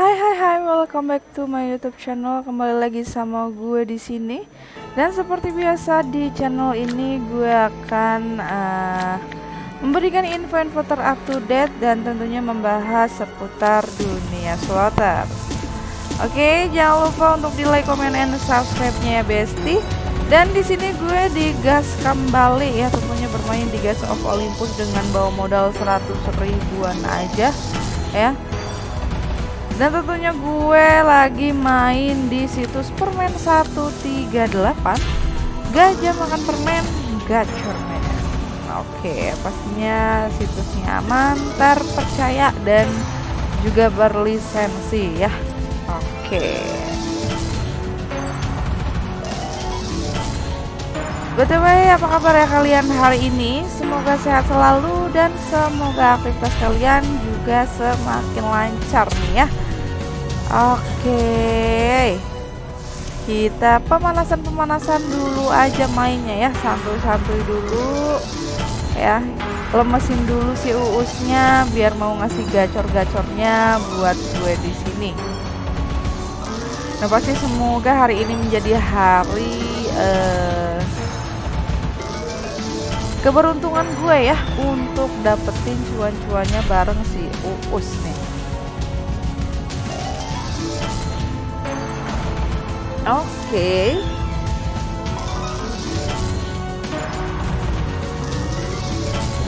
Hai hai hai, welcome back to my YouTube channel. Kembali lagi sama gue di sini. Dan seperti biasa di channel ini gue akan uh, memberikan info-info ter-up dan tentunya membahas seputar dunia slotter. Oke, jangan lupa untuk di like, comment, and subscribe-nya ya Besti. Dan di sini gue digas kembali ya tentunya bermain di Gas of Olympus dengan bawa modal 100 ribuan aja ya dan tentunya gue lagi main di situs permen 138 Gajah makan permen gacor men. Oke pastinya situsnya aman terpercaya dan juga berlisensi ya. Oke. BTW apa kabar ya kalian hari ini? Semoga sehat selalu dan semoga aktivitas kalian juga semakin lancar nih ya Oke. Kita pemanasan-pemanasan dulu aja mainnya ya. Santuy-santuy dulu Ya. Lemesin dulu si uusnya Biar mau ngasih gacor-gacornya Buat gue di sini. Nah pasti semoga hari ini menjadi hari uh, Keberuntungan gue ya Untuk dapetin cuan-cuannya bareng si uus nih Oke.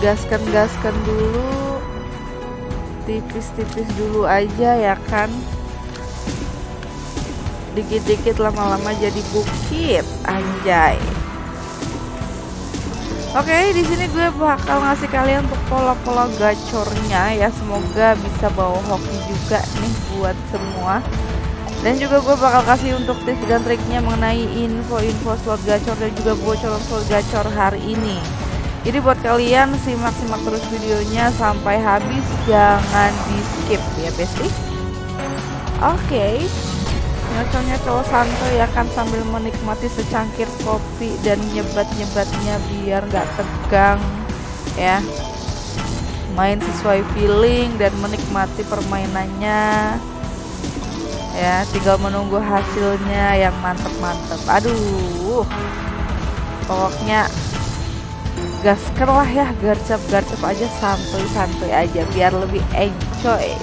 Gaskan-gaskan dulu. Tipis-tipis dulu aja ya kan. Dikit-dikit lama-lama jadi bukit, anjay. Oke, okay, di sini gue bakal ngasih kalian untuk pola-pola gacornya ya. Semoga bisa bawa hoki juga nih buat semua dan juga gue bakal kasih untuk tips dan triknya mengenai info-info slot gacor dan juga bocoran slot gacor hari ini. Jadi buat kalian simak-simak terus videonya sampai habis. Jangan di skip ya besti. Oke. Okay. nyocok santai ya kan sambil menikmati secangkir kopi dan nyebat-nyebatnya biar nggak tegang ya. Main sesuai feeling dan menikmati permainannya ya tinggal menunggu hasilnya yang mantep-mantep. Aduh. Pokoknya gaskan lah ya garcap-garcap aja santuy-santuy aja biar lebih enjoy.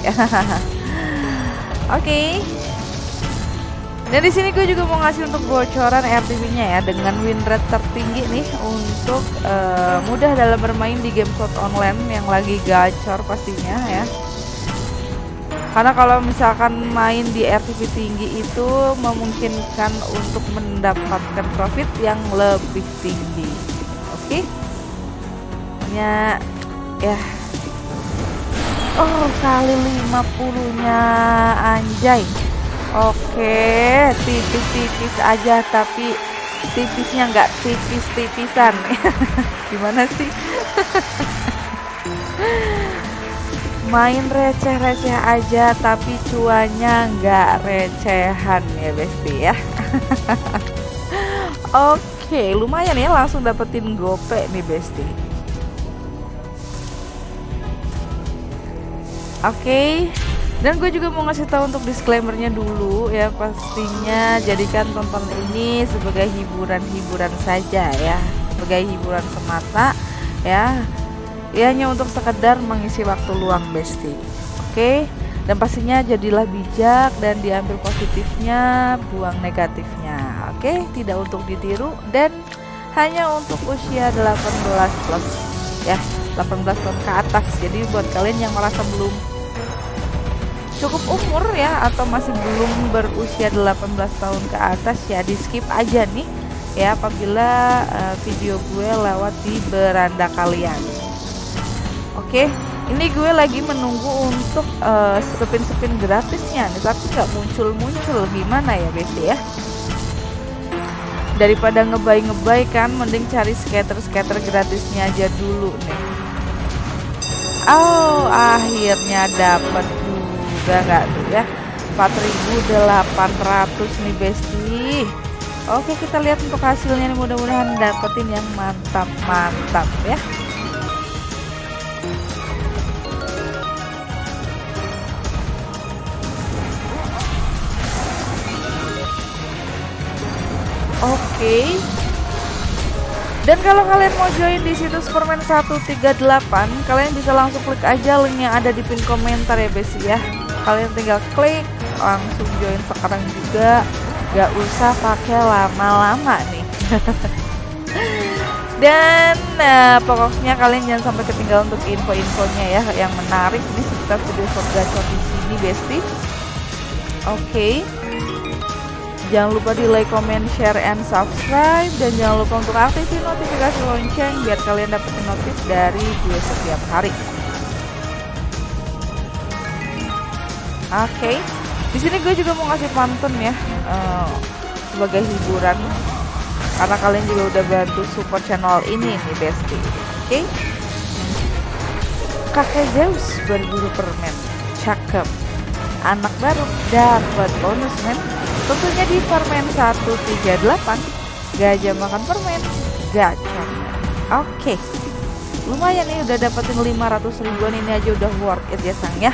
Oke. Okay. dan di sini gue juga mau ngasih untuk bocoran RTP-nya ya dengan win rate tertinggi nih untuk uh, mudah dalam bermain di game slot online yang lagi gacor pastinya ya karena kalau misalkan main di RTP tinggi itu memungkinkan untuk mendapatkan profit yang lebih tinggi. Oke? Okay? ya. Ya oh kali 50 nya anjay. Oke okay, tipis-tipis aja tapi tipisnya nggak tipis-tipisan. Gimana sih main receh-receh aja tapi cuanya nggak recehan ya besti ya. Oke lumayan ya langsung dapetin gope nih besti. Oke dan gue juga mau ngasih tahu untuk disclaimernya dulu ya pastinya jadikan tonton ini sebagai hiburan-hiburan saja ya sebagai hiburan semata ya ya hanya untuk sekedar mengisi waktu luang besti. Oke? Dan pastinya jadilah bijak dan diambil positifnya buang negatifnya. Oke? Tidak untuk ditiru dan hanya untuk usia 18 plus. Ya 18 tahun ke atas. Jadi buat kalian yang merasa belum cukup umur ya atau masih belum berusia 18 tahun ke atas ya di skip aja nih. Ya apabila uh, video gue lewat di beranda kalian Oke, ini gue lagi menunggu untuk uh, spin-spin gratisnya nih, tapi nggak muncul-muncul gimana ya Besti ya? Daripada ngebay-ngebay kan, mending cari skater-skater gratisnya aja dulu nih. Oh, akhirnya dapat juga nggak tuh ya? 4800 nih Besti. Oke, kita lihat untuk hasilnya nih mudah-mudahan dapetin yang mantap-mantap ya. Okay. Dan kalau kalian mau join di situs permen 138, kalian bisa langsung klik aja link yang ada di pin komentar ya bes ya. Kalian tinggal klik, langsung join sekarang juga. Gak usah pakai lama-lama nih. Dan uh, pokoknya kalian jangan sampai ketinggalan untuk info-infonya ya yang menarik di sekitar video short gacor di sini, Besti. Oke. Okay. Jangan lupa di like, comment, share, and subscribe. Dan jangan lupa untuk aktifin notifikasi lonceng Biar kalian dapetin notif dari gue setiap hari. Oke okay. Di sini gue juga mau ngasih pantun ya uh, Sebagai hiburan. Karena kalian juga udah bantu support channel ini nih Besti. Oke? Okay? Kakek Zeus berburu permen. Cakep. Anak baru. Dapat bonus men Tentunya di permen 138 Gajah makan permen Gacor Oke. Lumayan nih udah dapetin 500 ribuan. Ini aja udah worth it ya sang ya.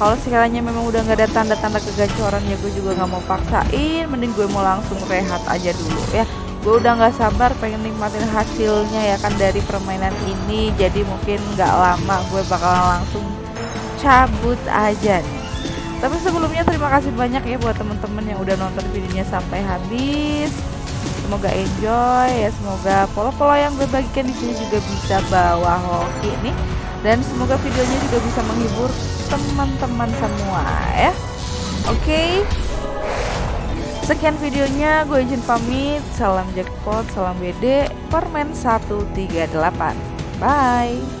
Kalau sekiranya memang udah nggak ada tanda-tanda kegacoran ya gue juga nggak mau paksain. Mending gue mau langsung rehat aja dulu ya. Gue udah nggak sabar pengen nikmatin hasilnya ya kan dari permainan ini. Jadi mungkin nggak lama gue bakalan langsung cabut aja. nih tapi sebelumnya terima kasih banyak ya buat teman-teman yang udah nonton videonya sampai habis. Semoga enjoy ya, semoga pola-pola yang gue bagikan di sini juga bisa bawa hoki nih dan semoga videonya juga bisa menghibur teman-teman semua ya. Oke. Okay. Sekian videonya, gue izin pamit. Salam jackpot, salam BD, permen 138. Bye.